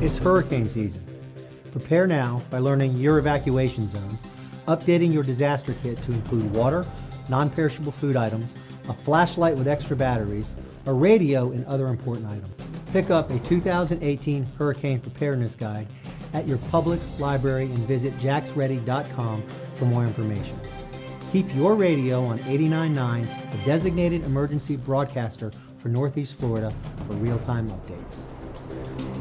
It's hurricane season. Prepare now by learning your evacuation zone, updating your disaster kit to include water, non-perishable food items, a flashlight with extra batteries, a radio, and other important items. Pick up a 2018 Hurricane Preparedness Guide at your public library and visit jaxready.com for more information. Keep your radio on 89.9, the designated emergency broadcaster for Northeast Florida for real-time updates.